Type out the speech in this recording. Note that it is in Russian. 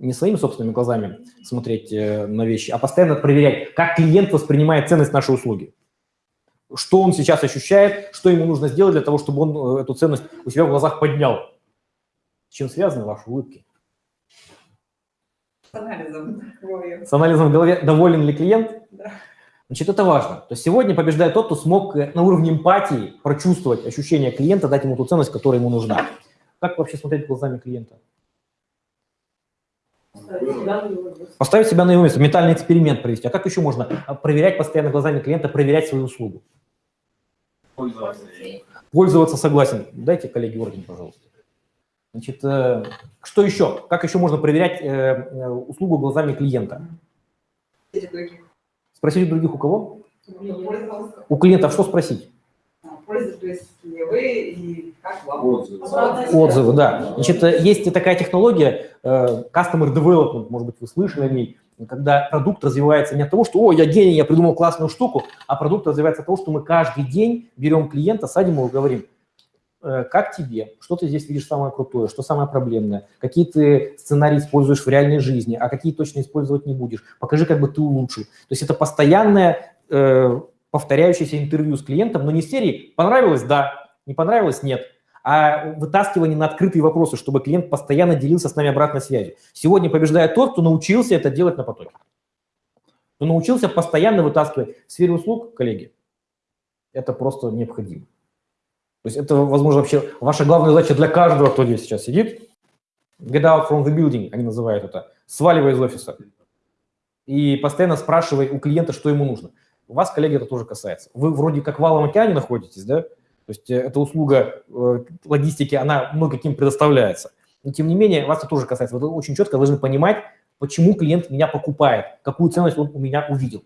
не своими собственными глазами смотреть э, на вещи, а постоянно проверять, как клиент воспринимает ценность нашей услуги. Что он сейчас ощущает, что ему нужно сделать для того, чтобы он э, эту ценность у себя в глазах поднял. С чем связаны ваши улыбки? С анализом в голове. С анализом в голове, доволен ли клиент? Да. Значит, это важно. То есть сегодня побеждает тот, кто смог э, на уровне эмпатии прочувствовать ощущение клиента, дать ему ту ценность, которая ему нужна. Как вообще смотреть глазами клиента? Поставить себя на его место, ментальный эксперимент провести. А как еще можно а, проверять постоянно глазами клиента, проверять свою услугу? Пользоваться. Пользоваться согласен. Дайте коллеге орден, пожалуйста. Значит, э, что еще? Как еще можно проверять э, э, услугу глазами клиента? Спросить у других у кого? У клиентов что спросить? Пользуетесь ли вы и как вам? Отзывы. Отзывы, да. Значит, э, есть такая технология, э, Customer Development, может быть, вы слышали о ней, когда продукт развивается не от того, что «О, я гений, я придумал классную штуку», а продукт развивается от того, что мы каждый день берем клиента, садим его и говорим, «Э, как тебе, что ты здесь видишь самое крутое, что самое проблемное, какие ты сценарии используешь в реальной жизни, а какие точно использовать не будешь, покажи, как бы ты улучшил. То есть это постоянное э, повторяющееся интервью с клиентом, но не серии «понравилось – да», «не понравилось – нет», а вытаскивание на открытые вопросы, чтобы клиент постоянно делился с нами обратной связью. Сегодня побеждает тот, кто научился это делать на потоке. Кто научился постоянно вытаскивать. В сфере услуг, коллеги, это просто необходимо. То есть это, возможно, вообще ваша главная задача для каждого, кто здесь сейчас сидит. Get out from the building, они называют это. Сваливай из офиса. И постоянно спрашивай у клиента, что ему нужно. У вас, коллеги, это тоже касается. Вы вроде как в Валом океане находитесь, да? То есть э, эта услуга э, логистики, она много кем предоставляется. Но тем не менее, вас это тоже касается. Вы очень четко должны понимать, почему клиент меня покупает, какую ценность он у меня увидел.